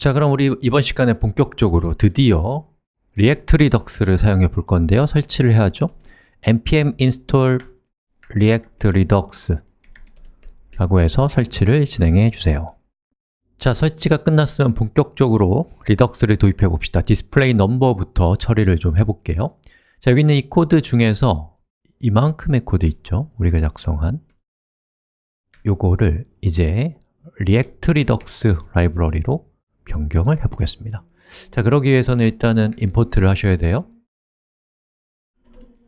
자, 그럼 우리 이번 시간에 본격적으로 드디어 React Redux를 사용해 볼 건데요. 설치를 해야죠. npm install react redux 라고 해서 설치를 진행해 주세요. 자, 설치가 끝났으면 본격적으로 Redux를 도입해 봅시다. display number부터 처리를 좀 해볼게요. 자, 여기 있는 이 코드 중에서 이만큼의 코드 있죠? 우리가 작성한 요거를 이제 React Redux 라이브러리로 변경을 해보겠습니다 자, 그러기 위해서는 일단은 import를 하셔야 돼요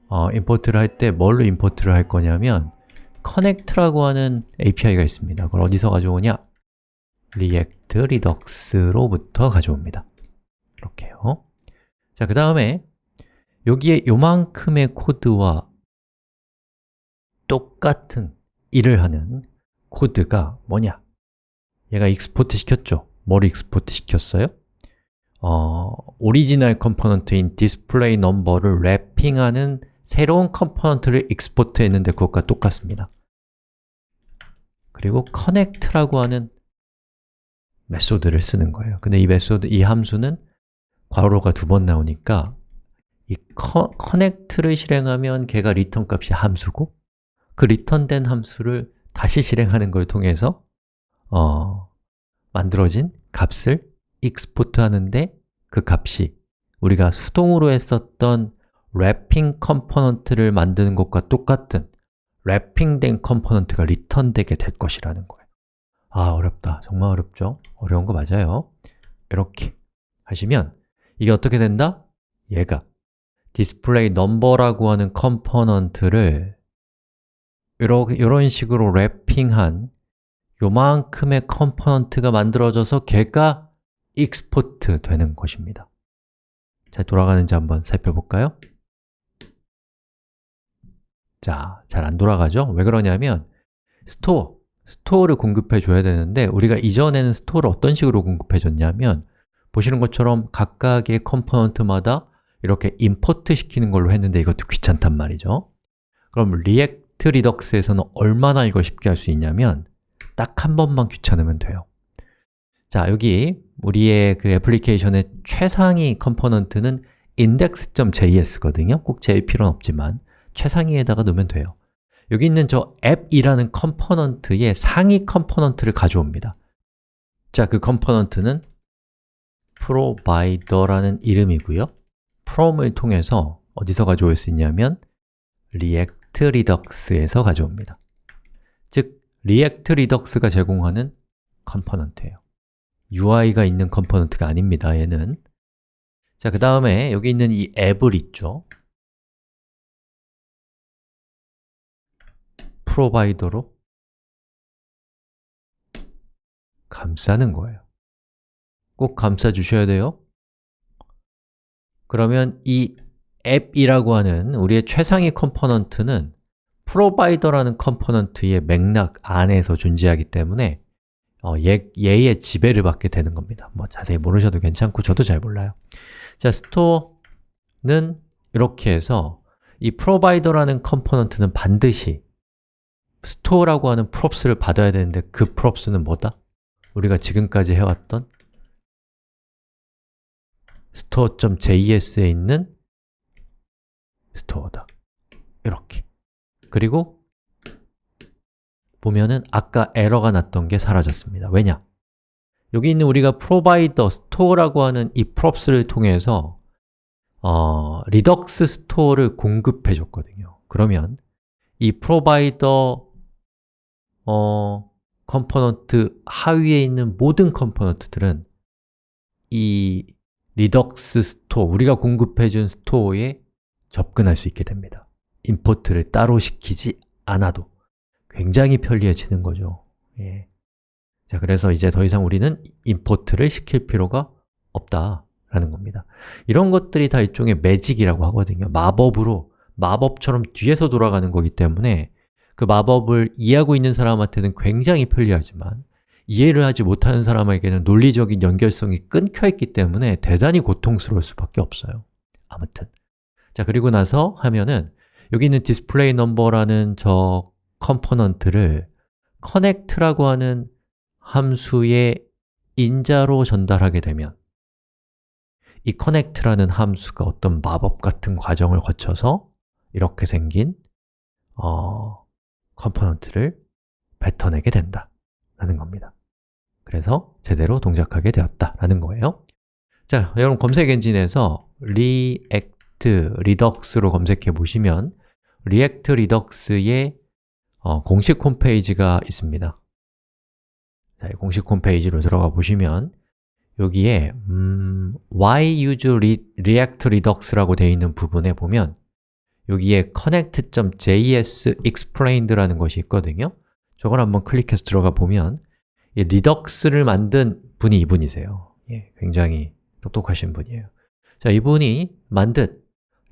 어, import를 할 때 뭘로 import를 할 거냐면 connect라고 하는 API가 있습니다 그걸 어디서 가져오냐? react redux로부터 가져옵니다 이렇게요 자, 그 다음에 여기에 요만큼의 코드와 똑같은 일을 하는 코드가 뭐냐? 얘가 export 시켰죠? 뭘 export 시켰어요? 어, 오리지널 컴포넌트인 디스플레이 넘버를 랩핑하는 새로운 컴포넌트를 익스포트 했는데 그것과 똑같습니다 그리고 connect라고 하는 method를 쓰는 거예요 근데 이 method, 이 함수는 괄호가 두 번 나오니까 이 connect를 실행하면 걔가 리턴 값이 함수고 그 리턴된 함수를 다시 실행하는 걸 통해서 어, 만들어진 값을 export 하는데 그 값이 우리가 수동으로 했었던 wrapping component를 만드는 것과 똑같은 wrapping된 component가 리턴되게 될 것이라는 거예요 아, 어렵다. 정말 어렵죠? 어려운 거 맞아요 이렇게 하시면 이게 어떻게 된다? 얘가 display number라고 하는 component를 이런 식으로 wrapping한 요만큼의 component가 만들어져서 걔가 export 되는 것입니다 잘 돌아가는지 한번 살펴볼까요? 자, 잘 안 돌아가죠? 왜 그러냐면 store, store를 공급해 줘야 되는데 우리가 이전에는 store를 어떤 식으로 공급해 줬냐면 보시는 것처럼 각각의 component마다 이렇게 import 시키는 걸로 했는데 이것도 귀찮단 말이죠 그럼 React Redux에서는 얼마나 이걸 쉽게 할 수 있냐면 딱 한 번만 귀찮으면 돼요. 자, 여기 우리의 그 애플리케이션의 최상위 component는 index.js거든요. 꼭 제일 필요는 없지만 최상위에다가 넣으면 돼요. 여기 있는 저 앱이라는 component의 상위 component를 가져옵니다. 자, 그 component는 provider라는 이름이고요. from을 통해서 어디서 가져올 수 있냐면 react redux에서 가져옵니다 즉, react redux가 제공하는 component예요. UI가 있는 component가 아닙니다, 얘는. 자, 그 다음에 여기 있는 이 앱을 있죠. provider로 감싸는 거예요. 꼭 감싸 주셔야 돼요. 그러면 이 앱이라고 하는 우리의 최상위 component는 provider라는 component의 맥락 안에서 존재하기 때문에 어, 얘, 얘의 지배를 받게 되는 겁니다. 뭐 자세히 모르셔도 괜찮고 저도 잘 몰라요. 자, store는 이렇게 해서 이 provider라는 component는 반드시 store라고 하는 props를 받아야 되는데 그 props는 뭐다? 우리가 지금까지 해왔던 store.js에 있는 store다. 이렇게 그리고 보면은 아까 에러가 났던 게 사라졌습니다. 왜냐? 여기 있는 우리가 provider, store라고 하는 이 props를 통해서 어, Redux store를 공급해 줬거든요. 그러면 이 provider 어, component 하위에 있는 모든 component들은 이 Redux store, 우리가 공급해준 store에 접근할 수 있게 됩니다 임포트를 따로 시키지 않아도 굉장히 편리해지는 거죠. 예. 자, 그래서 이제 더 이상 우리는 임포트를 시킬 필요가 없다라는 겁니다. 이런 것들이 다 일종의 매직이라고 하거든요. 마법으로, 마법처럼 뒤에서 돌아가는 거기 때문에 그 마법을 이해하고 있는 사람한테는 굉장히 편리하지만 이해를 하지 못하는 사람에게는 논리적인 연결성이 끊겨 있기 때문에 대단히 고통스러울 수밖에 없어요. 아무튼. 자, 그리고 나서 하면은 여기 있는 display number라는 저 component를 connect라고 하는 함수에 인자로 전달하게 되면 이 connect라는 함수가 어떤 마법 같은 과정을 거쳐서 이렇게 생긴 어, component를 뱉어내게 된다 라는 겁니다. 그래서 제대로 동작하게 되었다라는 거예요. 자, 여러분 검색 엔진에서 React Redux로 검색해 보시면 React Redux의 어, 공식 홈페이지가 있습니다. 자, 공식 홈페이지로 들어가 보시면 여기에 음, Why use React Redux라고 되어 있는 부분에 보면 여기에 connect.js explained라는 것이 있거든요. 저걸 한번 클릭해서 들어가 보면 이 Redux를 만든 분이 이분이세요. 예, 굉장히 똑똑하신 분이에요. 자, 이분이 만든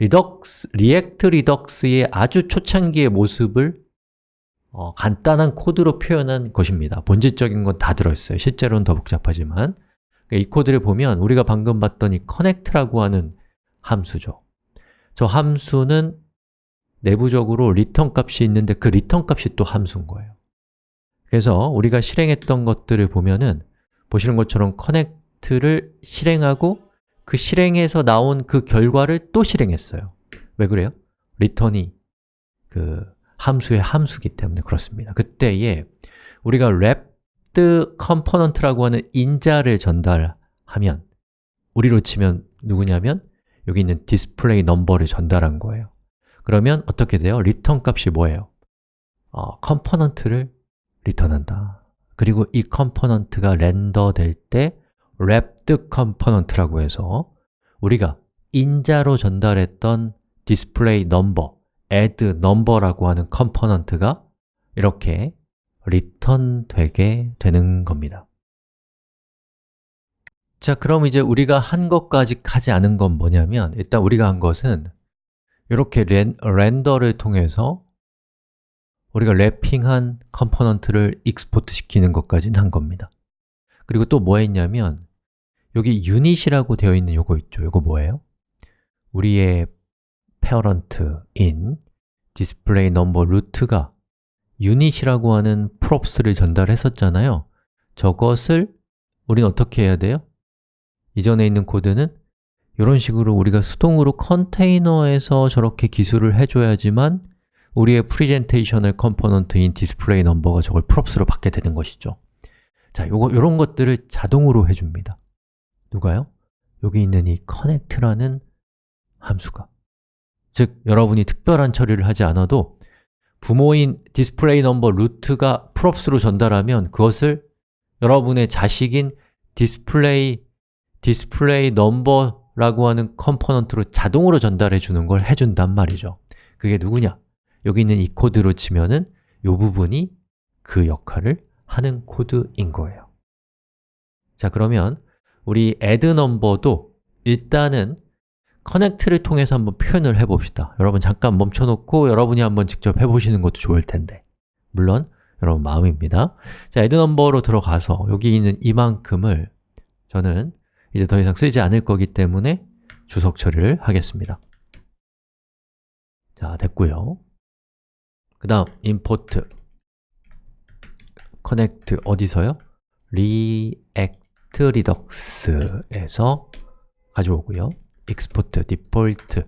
Redux, React Redux의 아주 초창기의 모습을 어, 간단한 코드로 표현한 것입니다. 본질적인 건 다 들어있어요. 실제로는 더 복잡하지만. 이 코드를 보면 우리가 방금 봤던 이 connect라고 하는 함수죠. 저 함수는 내부적으로 return 값이 있는데 그 return 값이 또 함수인 거예요. 그래서 우리가 실행했던 것들을 보면은 보시는 것처럼 connect를 실행하고 그 실행에서 나온 그 결과를 또 실행했어요 왜 그래요? return이 그 함수의 함수기 때문에 그렇습니다 그때에 우리가 wrapped component라고 하는 인자를 전달하면 우리로 치면 누구냐면 여기 있는 display number를 전달한 거예요 그러면 어떻게 돼요? return 값이 뭐예요? 어, component를 리턴한다 그리고 이 component가 render 될 때 wrapped component라고 해서 우리가 인자로 전달했던 display number, add number라고 하는 component가 이렇게 리턴 되게 되는 겁니다. 자, 그럼 이제 우리가 한 것까지 하지 않은 건 뭐냐면 일단 우리가 한 것은 이렇게 렌, render를 통해서 우리가 wrapping한 component를 export 시키는 것까지는 한 겁니다. 그리고 또 뭐 했냐면 여기 unit이라고 되어 있는 요거 있죠? 요거 뭐예요? 우리의 parent인 display number root가 unit이라고 하는 props를 전달했었잖아요 저것을 우리는 어떻게 해야 돼요? 이전에 있는 코드는 이런 식으로 우리가 수동으로 container에서 저렇게 기술을 해줘야지만 우리의 presentational component인 display number가 저걸 props로 받게 되는 것이죠 자, 요거, 요런 것들을 자동으로 해줍니다 누가요? 여기 있는 이 connect라는 함수가 즉, 여러분이 특별한 처리를 하지 않아도 부모인 display number root가 props로 전달하면 그것을 여러분의 자식인 display display number라고 하는 component로 자동으로 전달해 주는 걸 해준단 말이죠 그게 누구냐? 여기 있는 이 코드로 치면은 이 부분이 그 역할을 하는 코드인 거예요 자 그러면 우리 add number도 일단은 connect를 통해서 한번 표현을 해봅시다. 여러분 잠깐 멈춰놓고 여러분이 한번 직접 해보시는 것도 좋을 텐데. 물론 여러분 마음입니다. 자, add number로 들어가서 여기 있는 이만큼을 저는 이제 더 이상 쓰지 않을 거기 때문에 주석 처리를 하겠습니다. 자, 됐고요. 그 다음 import. connect 어디서요? Redux에서 가져오고요. Export default.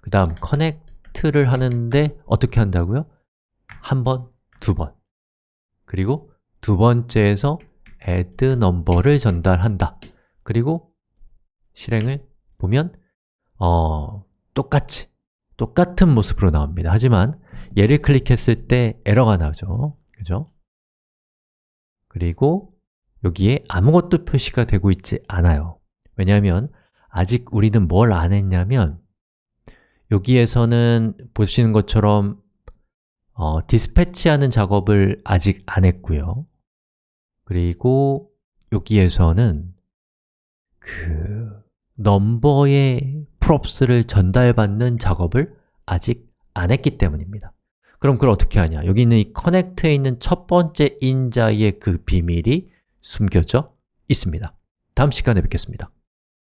그 다음 connect를 하는데 어떻게 한다고요? 한 번, 두 번. 그리고 두 번째에서 add number를 전달한다. 그리고 실행을 보면 어, 똑같이 똑같은 모습으로 나옵니다. 하지만 얘를 클릭했을 때 에러가 나죠. 그죠? 그리고 여기에 아무것도 표시가 되고 있지 않아요. 왜냐하면 아직 우리는 뭘 안 했냐면 여기에서는 보시는 것처럼 어, 디스패치하는 작업을 아직 안 했고요. 그리고 여기에서는 그 넘버의 props를 전달받는 작업을 아직 안 했기 때문입니다. 그럼 그걸 어떻게 하냐? 여기 있는 이 connect에 있는 첫 번째 인자의 그 비밀이 숨겨져 있습니다. 다음 시간에 뵙겠습니다